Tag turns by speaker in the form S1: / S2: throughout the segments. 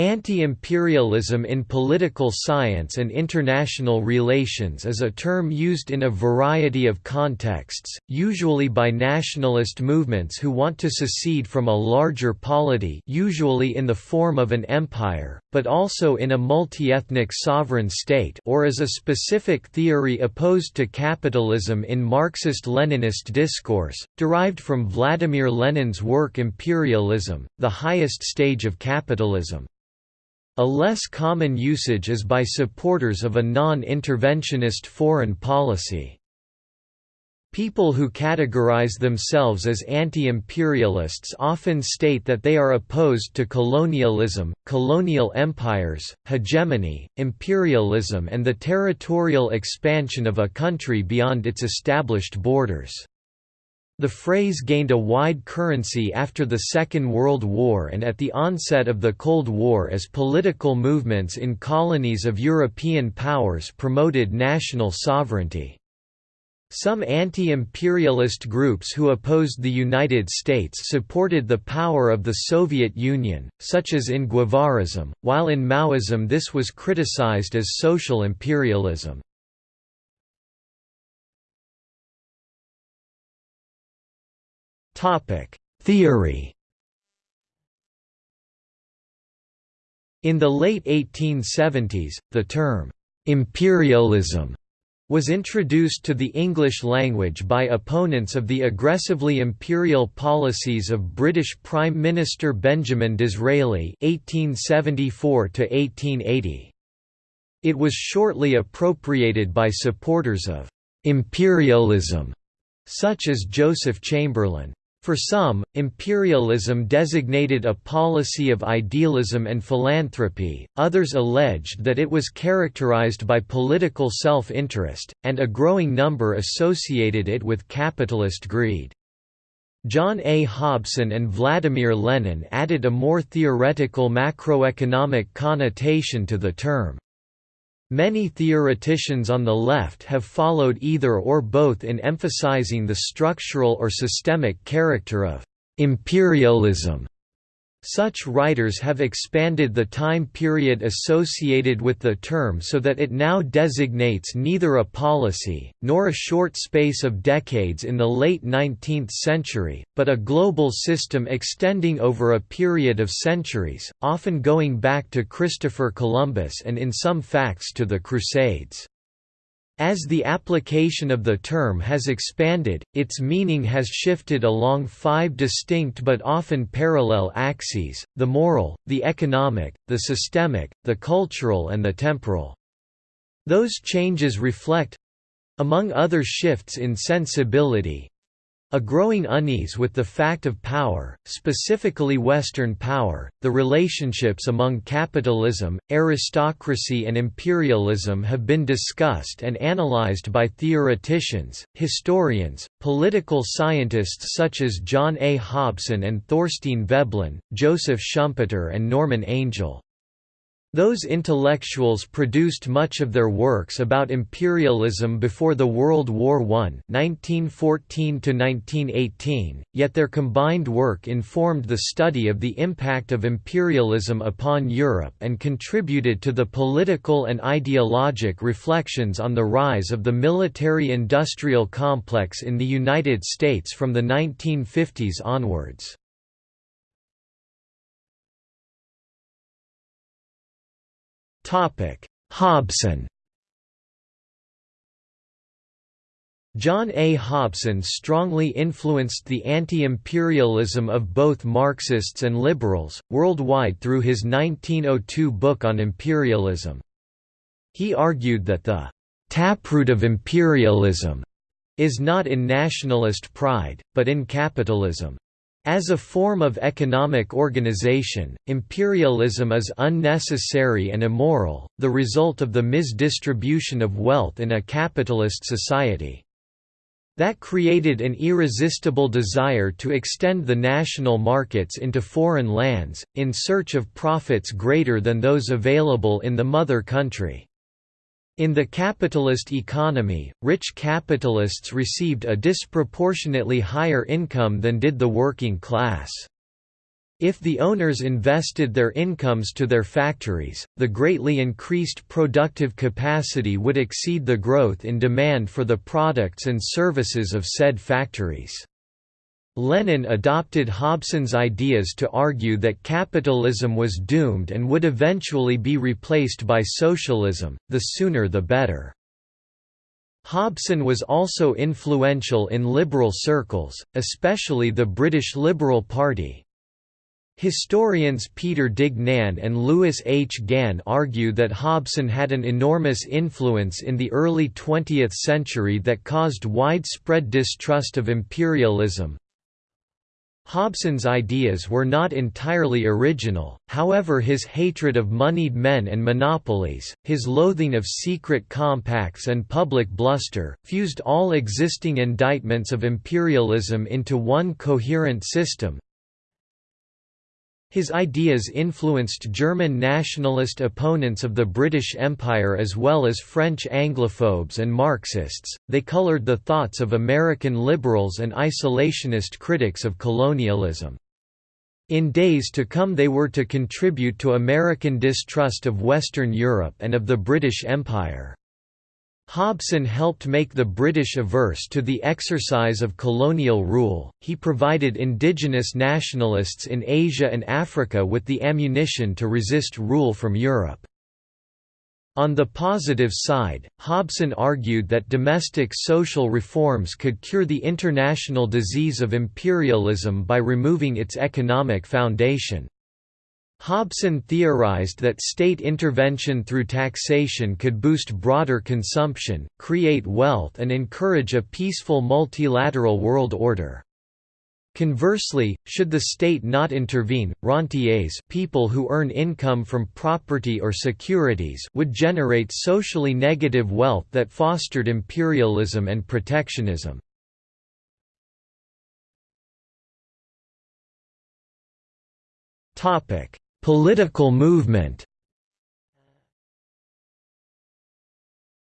S1: Anti-imperialism in political science and international relations is a term used in a variety of contexts, usually by nationalist movements who want to secede from a larger polity usually in the form of an empire, but also in a multi-ethnic sovereign state or as a specific theory opposed to capitalism in Marxist-Leninist discourse, derived from Vladimir Lenin's work Imperialism, the highest stage of capitalism. A less common usage is by supporters of a non-interventionist foreign policy. People who categorize themselves as anti-imperialists often state that they are opposed to colonialism, colonial empires, hegemony, imperialism and the territorial expansion of a country beyond its established borders. The phrase gained a wide currency after the Second World War and at the onset of the Cold War as political movements in colonies of European powers promoted national sovereignty. Some anti-imperialist groups who opposed the United States supported the power of the Soviet Union, such as in Guevarism, while in Maoism this was criticized as social imperialism. Theory In the late 1870s, the term, "'imperialism' was introduced to the English language by opponents of the aggressively imperial policies of British Prime Minister Benjamin Disraeli (1874–1880). It was shortly appropriated by supporters of imperialism, such as Joseph Chamberlain. For some, imperialism designated a policy of idealism and philanthropy, others alleged that it was characterized by political self-interest, and a growing number associated it with capitalist greed. John A. Hobson and Vladimir Lenin added a more theoretical macroeconomic connotation to the term. Many theoreticians on the left have followed either or both in emphasizing the structural or systemic character of imperialism such writers have expanded the time period associated with the term so that it now designates neither a policy, nor a short space of decades in the late 19th century, but a global system extending over a period of centuries, often going back to Christopher Columbus and in some facts to the Crusades. As the application of the term has expanded, its meaning has shifted along five distinct but often parallel axes, the moral, the economic, the systemic, the cultural and the temporal. Those changes reflect—among other shifts in sensibility, a growing unease with the fact of power, specifically Western power, the relationships among capitalism, aristocracy and imperialism have been discussed and analyzed by theoreticians, historians, political scientists such as John A. Hobson and Thorstein Veblen, Joseph Schumpeter and Norman Angell. Those intellectuals produced much of their works about imperialism before the World War I (1914–1918), yet their combined work informed the study of the impact of imperialism upon Europe and contributed to the political and ideologic reflections on the rise of the military-industrial complex in the United States from the 1950s onwards. Hobson John A. Hobson strongly influenced the anti-imperialism of both Marxists and liberals, worldwide through his 1902 book on imperialism. He argued that the «taproot of imperialism» is not in nationalist pride, but in capitalism. As a form of economic organization, imperialism is unnecessary and immoral, the result of the misdistribution of wealth in a capitalist society. That created an irresistible desire to extend the national markets into foreign lands, in search of profits greater than those available in the mother country. In the capitalist economy, rich capitalists received a disproportionately higher income than did the working class. If the owners invested their incomes to their factories, the greatly increased productive capacity would exceed the growth in demand for the products and services of said factories. Lenin adopted Hobson's ideas to argue that capitalism was doomed and would eventually be replaced by socialism, the sooner the better. Hobson was also influential in liberal circles, especially the British Liberal Party. Historians Peter Duignan and Lewis H. Gann argue that Hobson had an enormous influence in the early 20th century that caused widespread distrust of imperialism. Hobson's ideas were not entirely original, however his hatred of moneyed men and monopolies, his loathing of secret compacts and public bluster, fused all existing indictments of imperialism into one coherent system, his ideas influenced German nationalist opponents of the British Empire as well as French Anglophobes and Marxists, they colored the thoughts of American liberals and isolationist critics of colonialism. In days to come they were to contribute to American distrust of Western Europe and of the British Empire. Hobson helped make the British averse to the exercise of colonial rule, he provided indigenous nationalists in Asia and Africa with the ammunition to resist rule from Europe. On the positive side, Hobson argued that domestic social reforms could cure the international disease of imperialism by removing its economic foundation. Hobson theorized that state intervention through taxation could boost broader consumption, create wealth and encourage a peaceful multilateral world order. Conversely, should the state not intervene, rentiers people who earn income from property or securities would generate socially negative wealth that fostered imperialism and protectionism. Topic: Political movement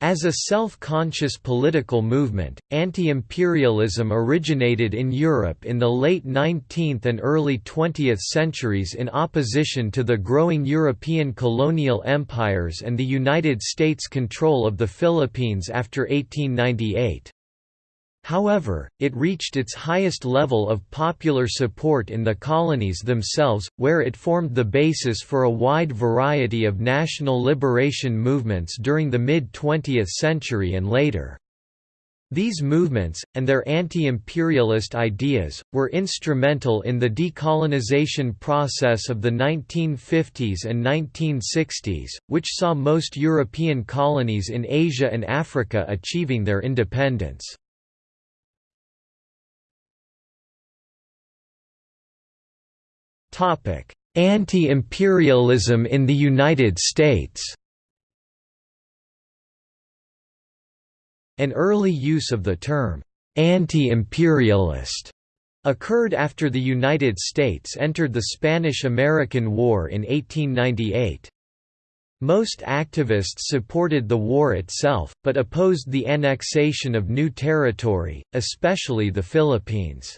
S1: As a self-conscious political movement, anti-imperialism originated in Europe in the late 19th and early 20th centuries in opposition to the growing European colonial empires and the United States' control of the Philippines after 1898. However, it reached its highest level of popular support in the colonies themselves, where it formed the basis for a wide variety of national liberation movements during the mid-20th century and later. These movements, and their anti-imperialist ideas, were instrumental in the decolonization process of the 1950s and 1960s, which saw most European colonies in Asia and Africa achieving their independence. Anti-imperialism in the United States An early use of the term, anti-imperialist, occurred after the United States entered the Spanish–American War in 1898. Most activists supported the war itself, but opposed the annexation of new territory, especially the Philippines.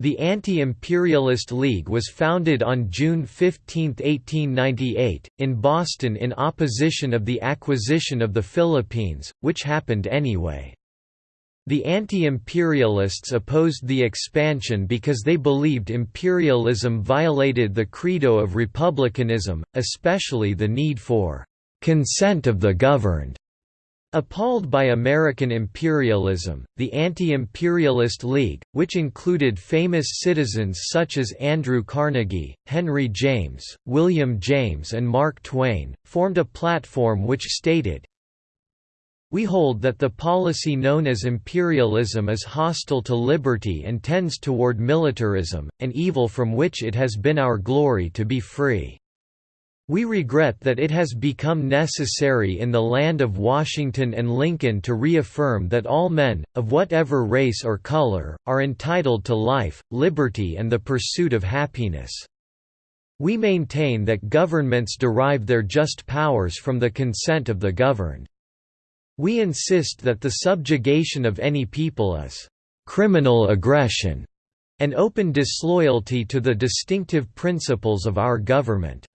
S1: The Anti-Imperialist League was founded on June 15, 1898, in Boston in opposition of the acquisition of the Philippines, which happened anyway. The anti-imperialists opposed the expansion because they believed imperialism violated the credo of republicanism, especially the need for «consent of the governed» Appalled by American imperialism, the Anti-Imperialist League, which included famous citizens such as Andrew Carnegie, Henry James, William James and Mark Twain, formed a platform which stated, we hold that the policy known as imperialism is hostile to liberty and tends toward militarism, an evil from which it has been our glory to be free. We regret that it has become necessary in the land of Washington and Lincoln to reaffirm that all men, of whatever race or color, are entitled to life, liberty and the pursuit of happiness. We maintain that governments derive their just powers from the consent of the governed. We insist that the subjugation of any people is criminal aggression and open disloyalty to the distinctive principles of our government.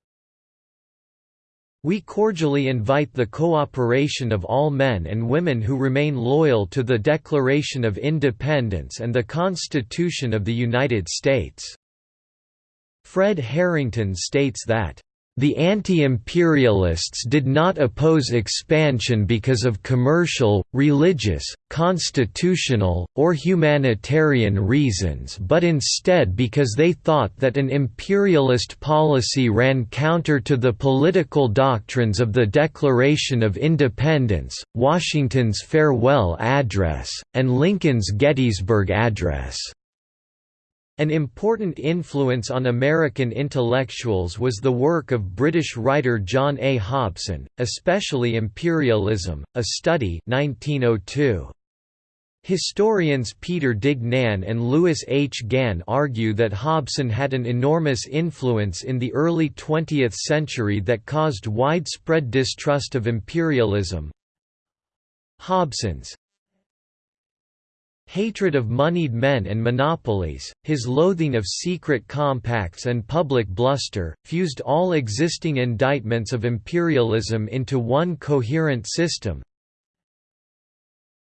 S1: We cordially invite the cooperation of all men and women who remain loyal to the Declaration of Independence and the Constitution of the United States." Fred Harrington states that the anti-imperialists did not oppose expansion because of commercial, religious, constitutional, or humanitarian reasons but instead because they thought that an imperialist policy ran counter to the political doctrines of the Declaration of Independence, Washington's Farewell Address, and Lincoln's Gettysburg Address. An important influence on American intellectuals was the work of British writer John A. Hobson, especially Imperialism, a Study 1902. Historians Peter Duignan and Lewis H. Gann argue that Hobson had an enormous influence in the early 20th century that caused widespread distrust of imperialism. Hobson's hatred of moneyed men and monopolies, his loathing of secret compacts and public bluster, fused all existing indictments of imperialism into one coherent system.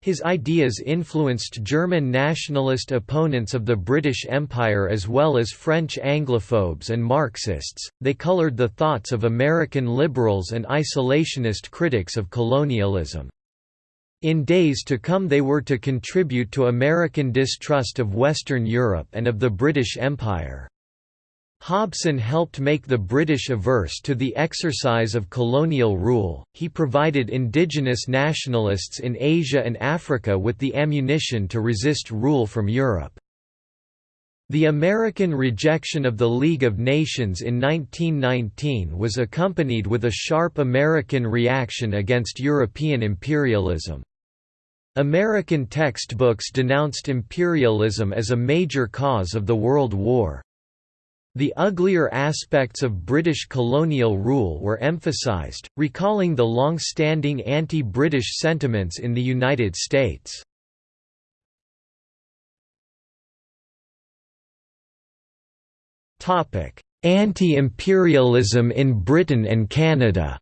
S1: His ideas influenced German nationalist opponents of the British Empire as well as French Anglophobes and Marxists, they colored the thoughts of American liberals and isolationist critics of colonialism. In days to come they were to contribute to American distrust of Western Europe and of the British Empire. Hobson helped make the British averse to the exercise of colonial rule, he provided indigenous nationalists in Asia and Africa with the ammunition to resist rule from Europe. The American rejection of the League of Nations in 1919 was accompanied with a sharp American reaction against European imperialism. American textbooks denounced imperialism as a major cause of the World War. The uglier aspects of British colonial rule were emphasized, recalling the long-standing anti-British sentiments in the United States. Anti-imperialism in Britain and Canada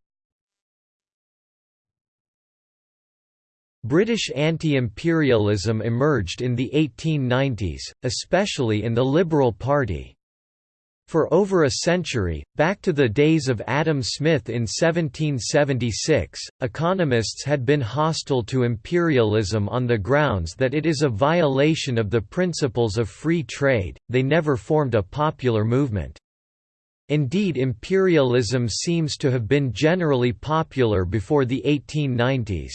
S1: British anti-imperialism emerged in the 1890s, especially in the Liberal Party. For over a century, back to the days of Adam Smith in 1776, economists had been hostile to imperialism on the grounds that it is a violation of the principles of free trade, they never formed a popular movement. Indeed imperialism seems to have been generally popular before the 1890s.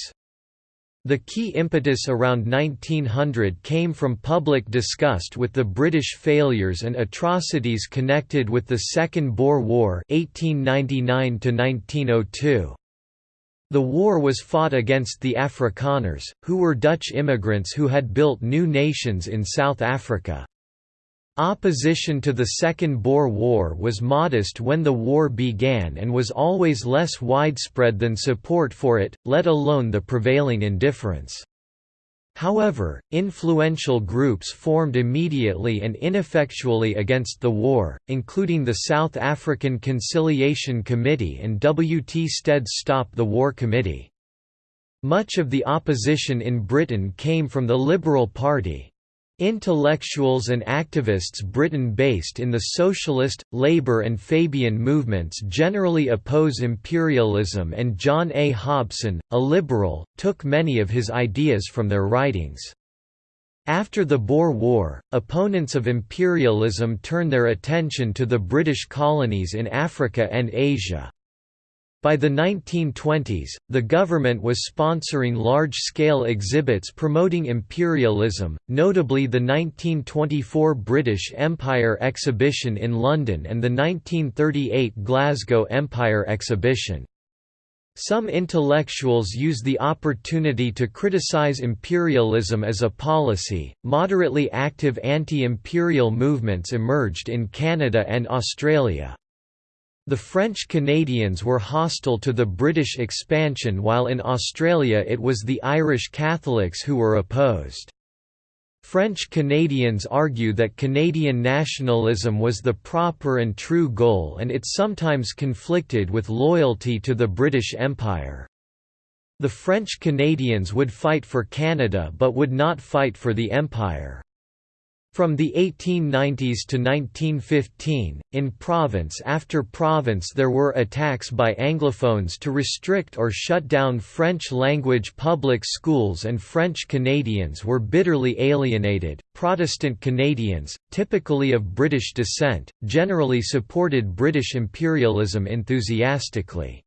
S1: The key impetus around 1900 came from public disgust with the British failures and atrocities connected with the Second Boer War 1899 -1902. The war was fought against the Afrikaners, who were Dutch immigrants who had built new nations in South Africa. Opposition to the Second Boer War was modest when the war began and was always less widespread than support for it, let alone the prevailing indifference. However, influential groups formed immediately and ineffectually against the war, including the South African Conciliation Committee and W. T. Stead's Stop the War Committee. Much of the opposition in Britain came from the Liberal Party. Intellectuals and activists Britain-based in the socialist, labour and Fabian movements generally oppose imperialism and John A. Hobson, a liberal, took many of his ideas from their writings. After the Boer War, opponents of imperialism turned their attention to the British colonies in Africa and Asia. By the 1920s, the government was sponsoring large-scale exhibits promoting imperialism, notably the 1924 British Empire Exhibition in London and the 1938 Glasgow Empire Exhibition. Some intellectuals use the opportunity to criticize imperialism as a policy. Moderately active anti imperial movements emerged in Canada and Australia. The French Canadians were hostile to the British expansion while in Australia it was the Irish Catholics who were opposed. French Canadians argue that Canadian nationalism was the proper and true goal and it sometimes conflicted with loyalty to the British Empire. The French Canadians would fight for Canada but would not fight for the Empire. From the 1890s to 1915, in province after province there were attacks by Anglophones to restrict or shut down French-language public schools and French Canadians were bitterly alienated. Protestant Canadians, typically of British descent, generally supported British imperialism enthusiastically.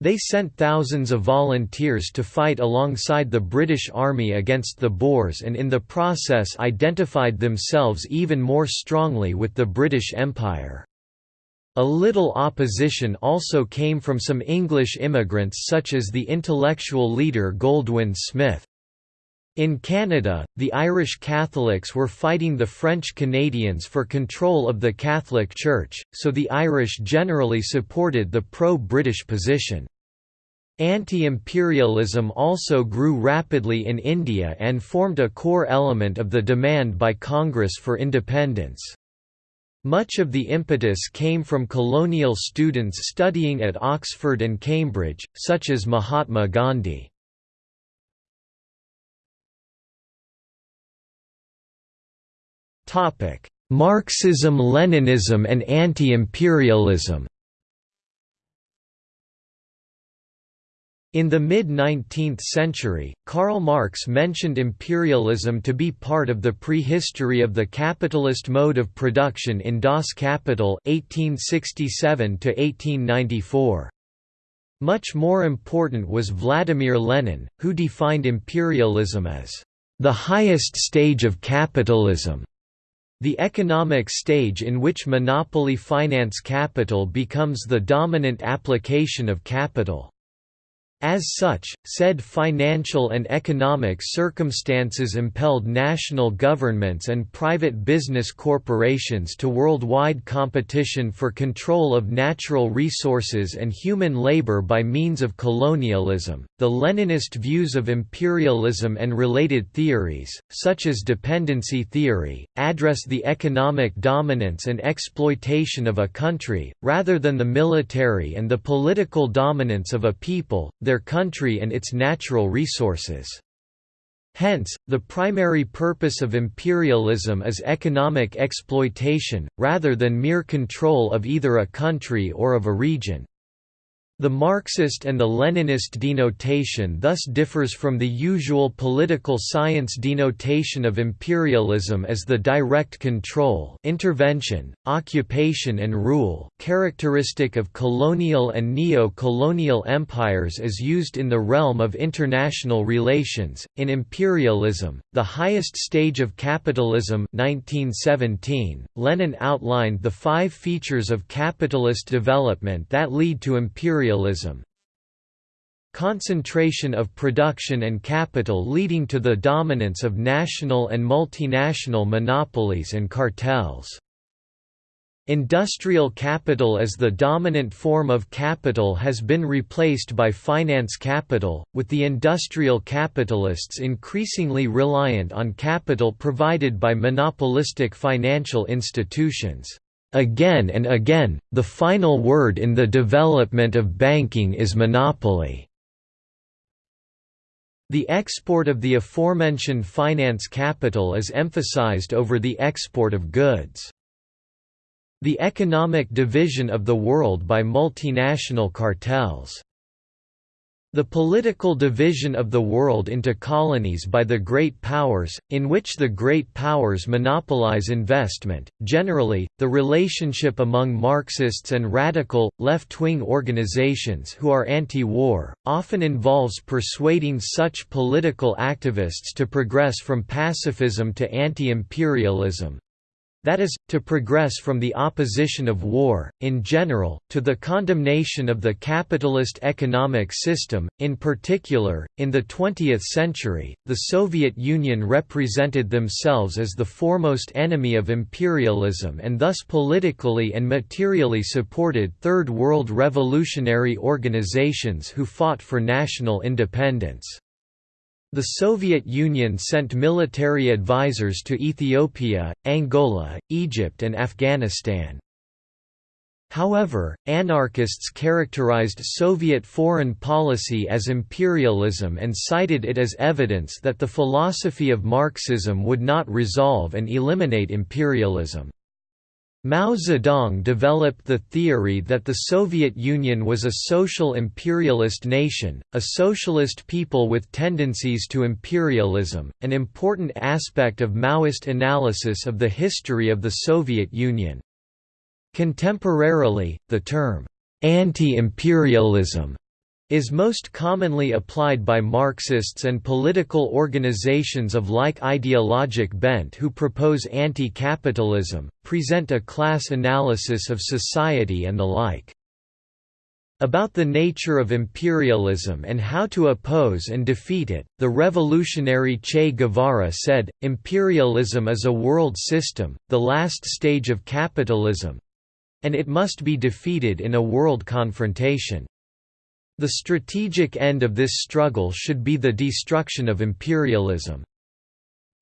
S1: They sent thousands of volunteers to fight alongside the British Army against the Boers and in the process identified themselves even more strongly with the British Empire. A little opposition also came from some English immigrants such as the intellectual leader Goldwin Smith. In Canada, the Irish Catholics were fighting the French Canadians for control of the Catholic Church, so the Irish generally supported the pro-British position. Anti-imperialism also grew rapidly in India and formed a core element of the demand by Congress for independence. Much of the impetus came from colonial students studying at Oxford and Cambridge, such as Mahatma Gandhi. Marxism-Leninism and anti-imperialism. In the mid-19th century, Karl Marx mentioned imperialism to be part of the prehistory of the capitalist mode of production in Das Kapital 1867 Much more important was Vladimir Lenin, who defined imperialism as the highest stage of capitalism. The economic stage in which monopoly finance capital becomes the dominant application of capital. As such, said financial and economic circumstances impelled national governments and private business corporations to worldwide competition for control of natural resources and human labor by means of colonialism. The Leninist views of imperialism and related theories, such as dependency theory, address the economic dominance and exploitation of a country, rather than the military and the political dominance of a people their country and its natural resources. Hence, the primary purpose of imperialism is economic exploitation, rather than mere control of either a country or of a region. The Marxist and the Leninist denotation thus differs from the usual political science denotation of imperialism as the direct control intervention, occupation and rule characteristic of colonial and neo-colonial empires as used in the realm of international relations. In imperialism, the highest stage of capitalism 1917, Lenin outlined the five features of capitalist development that lead to imperialism imperialism concentration of production and capital leading to the dominance of national and multinational monopolies and cartels. Industrial capital as the dominant form of capital has been replaced by finance capital, with the industrial capitalists increasingly reliant on capital provided by monopolistic financial institutions. Again and again, the final word in the development of banking is monopoly. The export of the aforementioned finance capital is emphasized over the export of goods. The economic division of the world by multinational cartels the political division of the world into colonies by the great powers, in which the great powers monopolize investment. Generally, the relationship among Marxists and radical, left wing organizations who are anti war often involves persuading such political activists to progress from pacifism to anti imperialism, that is, to progress from the opposition of war, in general, to the condemnation of the capitalist economic system. In particular, in the 20th century, the Soviet Union represented themselves as the foremost enemy of imperialism and thus politically and materially supported Third World revolutionary organizations who fought for national independence. The Soviet Union sent military advisors to Ethiopia, Angola, Egypt and Afghanistan. However, anarchists characterized Soviet foreign policy as imperialism and cited it as evidence that the philosophy of Marxism would not resolve and eliminate imperialism. Mao Zedong developed the theory that the Soviet Union was a social imperialist nation, a socialist people with tendencies to imperialism, an important aspect of Maoist analysis of the history of the Soviet Union. Contemporarily, the term, anti-imperialism is most commonly applied by Marxists and political organizations of like ideologic bent who propose anti-capitalism, present a class analysis of society and the like. About the nature of imperialism and how to oppose and defeat it, the revolutionary Che Guevara said, Imperialism is a world system, the last stage of capitalism, and it must be defeated in a world confrontation. The strategic end of this struggle should be the destruction of imperialism.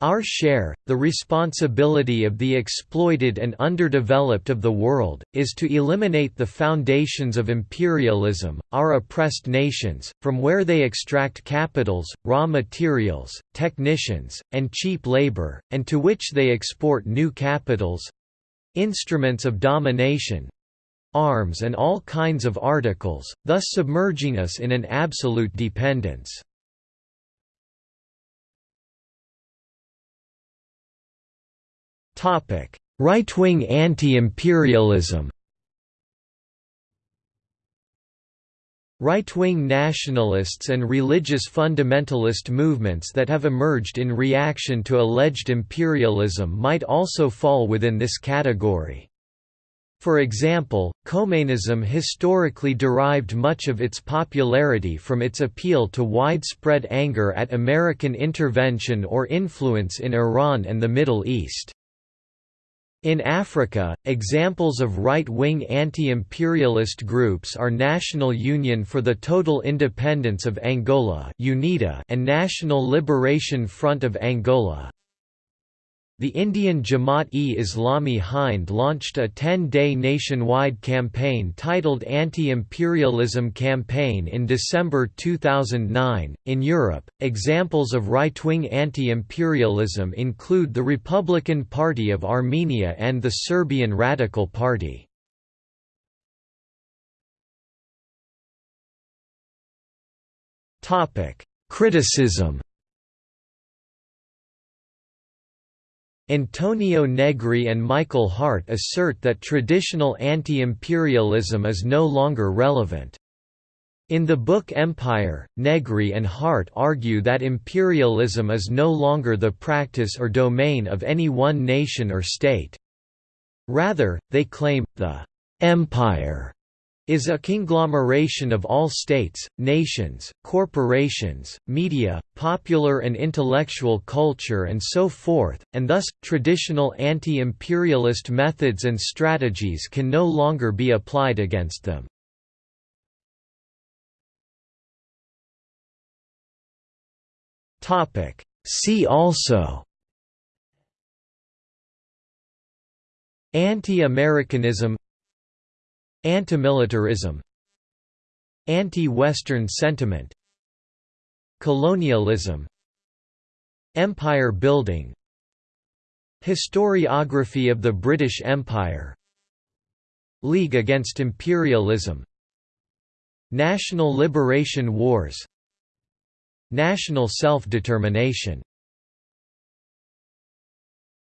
S1: Our share, the responsibility of the exploited and underdeveloped of the world, is to eliminate the foundations of imperialism, our oppressed nations, from where they extract capitals, raw materials, technicians, and cheap labor, and to which they export new capitals, instruments of domination arms and all kinds of articles, thus submerging us in an absolute dependence. Right-wing anti-imperialism Right-wing nationalists and religious fundamentalist movements that have emerged in reaction to alleged imperialism might also fall within this category. For example, Khomeinism historically derived much of its popularity from its appeal to widespread anger at American intervention or influence in Iran and the Middle East. In Africa, examples of right-wing anti-imperialist groups are National Union for the Total Independence of Angola and National Liberation Front of Angola. The Indian Jamaat-e-Islami Hind launched a 10-day nationwide campaign titled Anti-Imperialism Campaign in December 2009. In Europe, examples of right-wing anti-imperialism include the Republican Party of Armenia and the Serbian Radical Party. Topic: Criticism Antonio Negri and Michael Hardt assert that traditional anti-imperialism is no longer relevant. In the book Empire, Negri and Hardt argue that imperialism is no longer the practice or domain of any one nation or state. Rather, they claim, the «empire» is a conglomeration of all states, nations, corporations, media, popular and intellectual culture and so forth, and thus, traditional anti-imperialist methods and strategies can no longer be applied against them. See also Anti-Americanism Antimilitarism Anti-Western sentiment Colonialism Empire building Historiography of the British Empire League Against Imperialism National Liberation Wars National self-determination